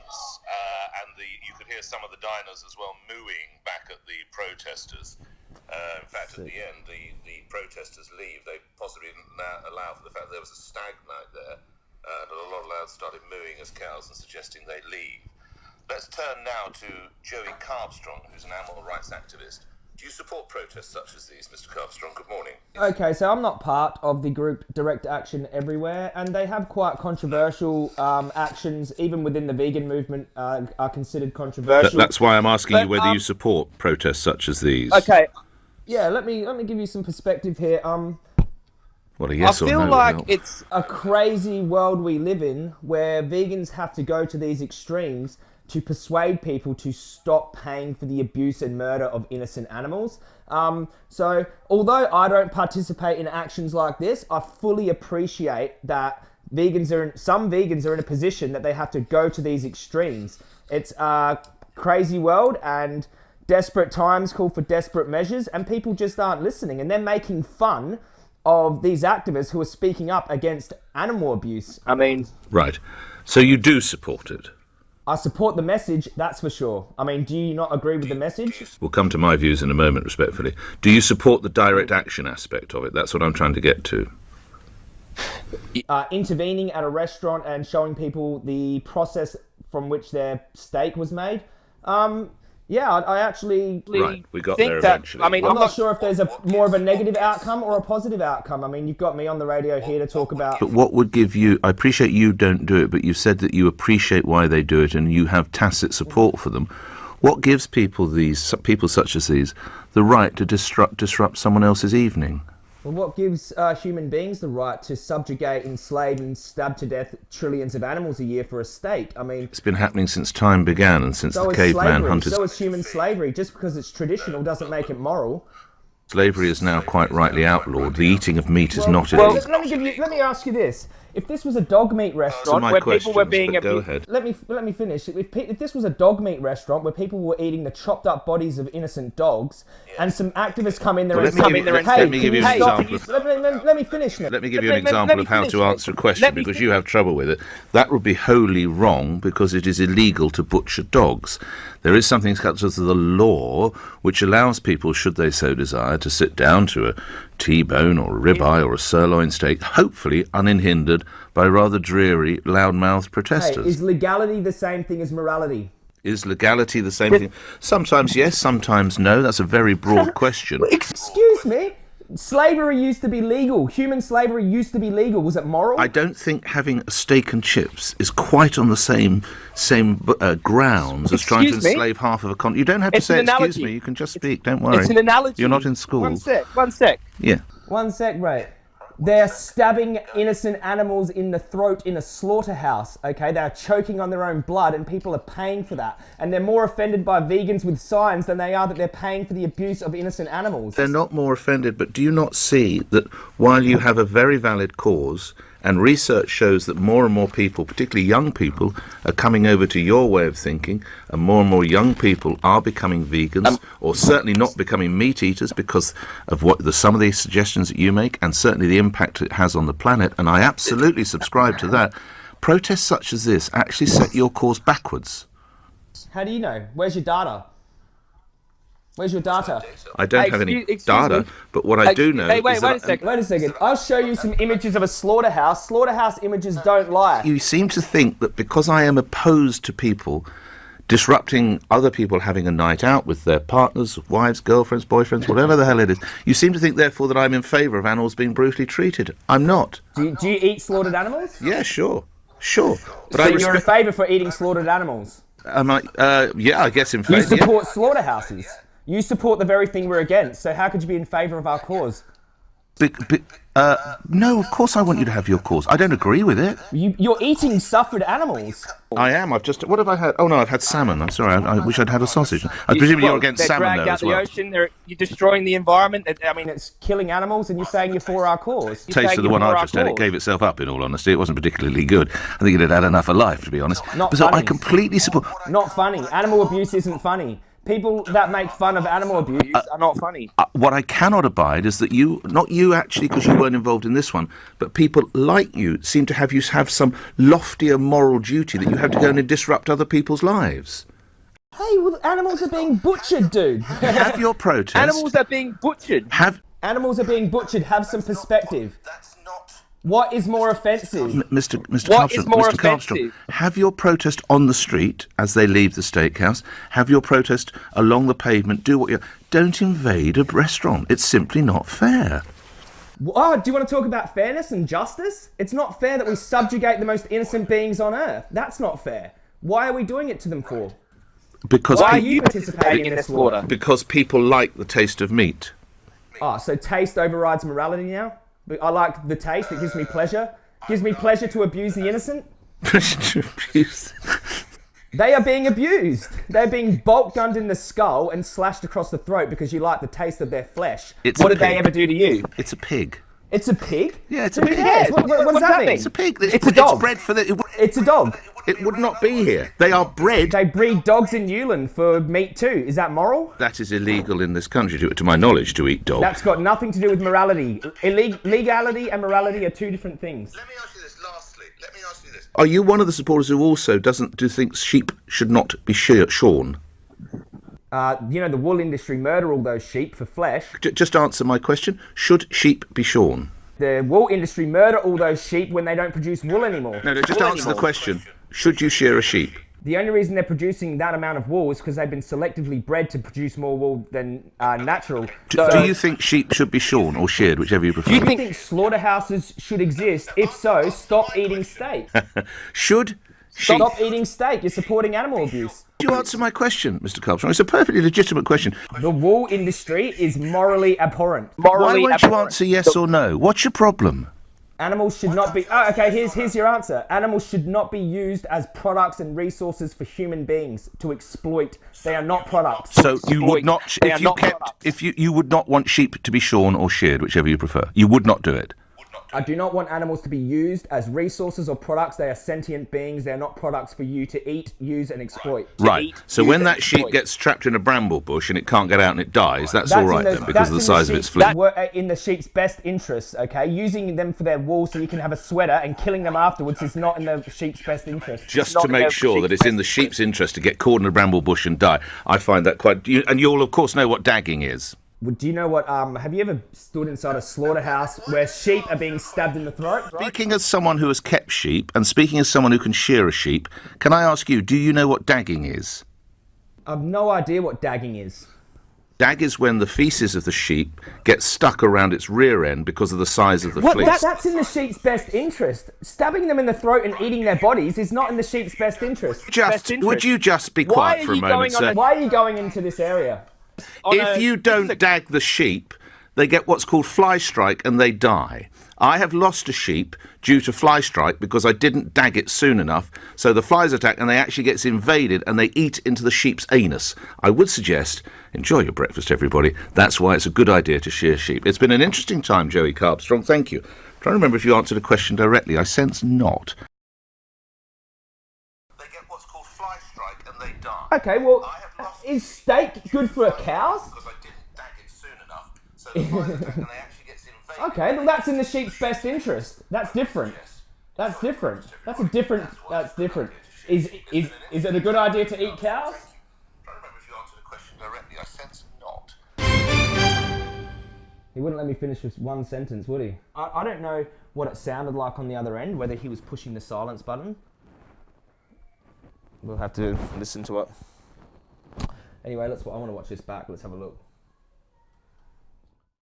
uh, and the you could hear some of the diners as well mooing back at the protesters. Uh, in fact, at the end, the, the protesters leave. They possibly didn't allow, for the fact that there was a stag night there, uh, and a lot of lads started mooing as cows and suggesting they leave. Let's turn now to Joey Carbstrong, who's an animal rights activist. Do you support protests such as these, Mr. Carbstrong? Good morning. Okay, so I'm not part of the group Direct Action Everywhere, and they have quite controversial um, actions, even within the vegan movement, uh, are considered controversial. That, that's why I'm asking But, you whether um, you support protests such as these. Okay, yeah, let me let me give you some perspective here. Um, What a yes I feel no like it's a crazy world we live in where vegans have to go to these extremes to persuade people to stop paying for the abuse and murder of innocent animals. Um, so, although I don't participate in actions like this, I fully appreciate that vegans are in, some vegans are in a position that they have to go to these extremes. It's a crazy world and desperate times call for desperate measures, and people just aren't listening, and they're making fun of these activists who are speaking up against animal abuse. I mean, Right. So you do support it. I support the message, that's for sure. I mean, do you not agree with the message? We'll come to my views in a moment, respectfully. Do you support the direct action aspect of it? That's what I'm trying to get to. Uh, intervening at a restaurant and showing people the process from which their steak was made. Um, yeah, I, I actually. Right, we got think there that- eventually. I mean, I'm I'm not not sure if there's a more of a negative outcome or a positive outcome. I mean, you've got me on the radio here to talk about. But what would give you? I appreciate you don't do it, but you said that you appreciate why they do it, and you have tacit support for them. What gives people these people such as these the right to disrupt disrupt someone else's evening? Well, what gives uh, human beings the right to subjugate, enslave, and stab to death trillions of animals a year for a steak? I mean, It's been happening since time began, and since so the caveman hunters. So is human slavery. Just because it's traditional doesn't make it moral. Slavery is now quite rightly outlawed. The eating of meat is not Well, illegal. let me give you. Let me ask you this: If this was a dog meat restaurant, where people were being abused- let me let me finish. If, if this was a dog meat restaurant where people were eating the chopped up bodies of innocent dogs, and some activists come in there Well, and let me come in there and let hey, me give you an example. Let me, let, let finish. Let me give you an example of how to answer a question because you have trouble with it. That would be wholly wrong because it is illegal to butcher dogs. There is something such as the law which allows people, should they so desire, to sit down to a T-bone or a ribeye or a sirloin steak, hopefully unhindered by rather dreary, loud-mouthed Hey, protesters. is legality the same thing as morality? is legality the same thing? Sometimes yes, sometimes no. That's a very broad question. Excuse me. Slavery used to be legal. Human slavery used to be legal. Was it moral? I don't think having a steak and chips is quite on the same same uh, grounds as trying to Excuse me? enslave half of a con. You don't have to say excuse me. You can just speak. Don't worry. it's an analogy. You're not in school. One sec, one sec. Yeah. One sec, right. They're stabbing innocent animals in the throat in a slaughterhouse, okay? They're choking on their own blood and people are paying for that. And they're more offended by vegans with signs than they are that they're paying for the abuse of innocent animals. They're not more offended, but do you not see that while you have a very valid cause, and research shows that more and more people, particularly young people, are coming over to your way of thinking, and more and more young people are becoming vegans, um, or certainly not becoming meat eaters because of what the some of the suggestions that you make, and certainly the impact it has on the planet. And I absolutely subscribe to that. Protests such as this actually set your cause backwards. How do you know? Where's your data? Where's your data? I don't Hey, have any excuse- excuse data, me. but what I Hey, do know hey, wait, is wait that a second. Wait a second. I'll show you some images of a slaughterhouse. Slaughterhouse images don't lie. you seem to think that because I am opposed to people disrupting other people having a night out with their partners, wives, girlfriends, boyfriends, whatever the hell it is, you seem to think therefore that I'm in favour of animals being brutally treated. I'm not. Do you, do you eat slaughtered animals? Yeah, sure, sure, but So I you're in favour for eating slaughtered animals? Am I? Uh, yeah, I guess in You favour. yeah. support slaughterhouses. You support the very thing we're against. So how could you be in favour of our cause? Be- be- uh, no, of course I want you to have your cause. I don't agree with it. You, you're eating suffered animals. I am. I've just. What have I had? Oh no, I've had salmon. I'm sorry. I, I wish I'd had a sausage. I presume you're Well, against they're salmon dragged though out as the ocean. They're, you're destroying the environment. I mean, It's killing animals, and you're saying you're for our cause. You're taste of the one I've just had, it gave itself up. In all honesty, it wasn't particularly good. I think it had had enough of life, to be honest. Not funny. so I completely support. Not funny. Animal abuse isn't funny. People that make fun of animal abuse are not funny. Uh, what I cannot abide is that you, not you actually, because you weren't involved in this one, but people like you seem to have you have some loftier moral duty that you have to go in and disrupt other people's lives. Hey, well, animals are being butchered, dude. Have your protest. Animals are being butchered. Have animals are being butchered. Have some perspective. That's not. What is more offensive? M- Mr. Mr. What is Carbstrong, more Mr. Carbstrong, offensive? have your protest on the street as they leave the steakhouse. Have your protest along the pavement. Do what you. Don't invade a restaurant. It's simply not fair. Oh, do you want to talk about fairness and justice? It's not fair that we subjugate the most innocent beings on earth. That's not fair. Why are we doing it to them for? Because Why are you participating in this slaughter? because people like the taste of meat. Oh, so taste overrides morality now? I like the taste, it gives me pleasure. Gives me pleasure to abuse the innocent. They are being abused. They're being bolt gunned in the skull and slashed across the throat because you like the taste of their flesh. It's What did they ever do to you? It's a pig. It's a pig? Yeah, it's a pig. cares? What, what- what does that mean? It's a pig. It's, It's a bred- dog. bred for the. It, would- It's a dog. it would not be here. They are bred. They breed dogs in Newland for meat too. Is that moral? That is illegal in this country, to, to my knowledge, to eat dog. That's got nothing to do with morality. Illeg- legality and morality are two different things. Let me ask you this lastly. Let me ask you this. Are you one of the supporters who also doesn't do think sheep should not be shear- shorn? Uh, you know, the wool industry murder all those sheep for flesh. J- just answer my question. Should sheep be shorn? The wool industry murder all those sheep when they don't produce wool anymore. No, no. Just answer the question. Should you shear a sheep? The only reason they're producing that amount of wool is because they've been selectively bred to produce more wool than uh, natural. Do, do you think sheep should be shorn or sheared, whichever you prefer? Do you think slaughterhouses should exist? If so, stop eating steak. should sheep? Stop eating steak. You're supporting animal abuse. Do you answer my question, Mr. Carbstrong? It's a perfectly legitimate question. The wool industry is morally abhorrent. Morally Why Morally won't you answer yes or no? What's your problem? Animals should not be. Oh, okay. Here's here's your answer. Animals should not be used as products and resources for human beings to exploit. They are not products. So you would not, if you not kept, products. if you you would not want sheep to be shorn or sheared, whichever you prefer. You would not do it. I do not want animals to be used as resources or products. They are sentient beings. They are not products for you to eat, use, and exploit. Right. eat, So when and that sheep exploit. gets trapped in a bramble bush and it can't get out and it dies, that's, all in right the- then because of the in size of its sheep's- flesh. that were, in the sheep's best interests, okay? Using them for their wool so you can have a sweater and killing them afterwards is not in the sheep's best interest. Just to make sure that it's in the sheep's interest to get caught in a bramble bush and die. I find that quite. You, and you'll of course know what dagging is. Well, Do you know what? Um, have you ever stood inside a slaughterhouse where sheep are being stabbed in the throat? Speaking as someone who has kept sheep and speaking as someone who can shear a sheep, can I ask you, do you know what dagging is? I've no idea what dagging is. Dag is when the feces of the sheep gets stuck around its rear end because of the size of the What? fleece. That, that's in the sheep's best interest. Stabbing them in the throat and eating their bodies is not in the sheep's best interest. just best interest. would you just be quiet for a moment, going on sir? Why are you going into this area? On if a- you don't dag the sheep, they get what's called fly strike and they die. I have lost a sheep due to fly strike because I didn't dag it soon enough. So the flies attack and they actually gets invaded and they eat into the sheep's anus. I would suggest enjoy your breakfast, everybody. That's why it's a good idea to shear sheep. It's been an interesting time, Joey Carbstrong. Thank you. i trying to remember if you answered a question directly. I sense not. They get what's called fly strike and they die. Okay, well, I have lost is steak good for cows? because I didn't dag it soon enough. So the and they actually gets invaded. Okay, well, that's in the sheep's best interest. That's different. That's different. That's a different. That's different. Is is is it a good idea to eat oh, cows? trying to remember if you answered the question directly. I sense not. He wouldn't let me finish with one sentence, would he? I, I don't know what it sounded like on the other end, whether he was pushing the silence button. We'll have to listen to it. Anyway, let's. I want to watch this back. Let's have a look.